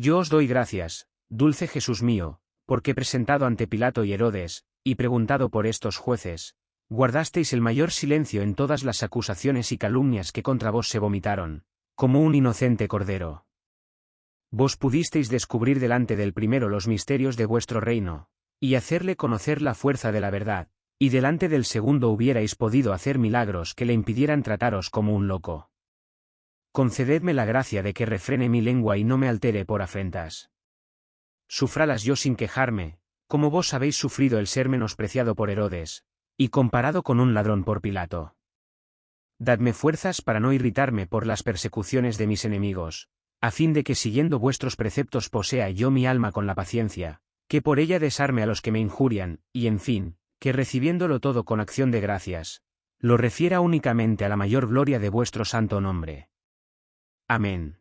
Yo os doy gracias, dulce Jesús mío, porque presentado ante Pilato y Herodes, y preguntado por estos jueces, guardasteis el mayor silencio en todas las acusaciones y calumnias que contra vos se vomitaron, como un inocente cordero. Vos pudisteis descubrir delante del primero los misterios de vuestro reino, y hacerle conocer la fuerza de la verdad, y delante del segundo hubierais podido hacer milagros que le impidieran trataros como un loco. Concededme la gracia de que refrene mi lengua y no me altere por afrentas. Sufralas yo sin quejarme, como vos habéis sufrido el ser menospreciado por Herodes, y comparado con un ladrón por Pilato. Dadme fuerzas para no irritarme por las persecuciones de mis enemigos, a fin de que siguiendo vuestros preceptos posea yo mi alma con la paciencia, que por ella desarme a los que me injurian, y en fin, que recibiéndolo todo con acción de gracias, lo refiera únicamente a la mayor gloria de vuestro santo nombre. Amén.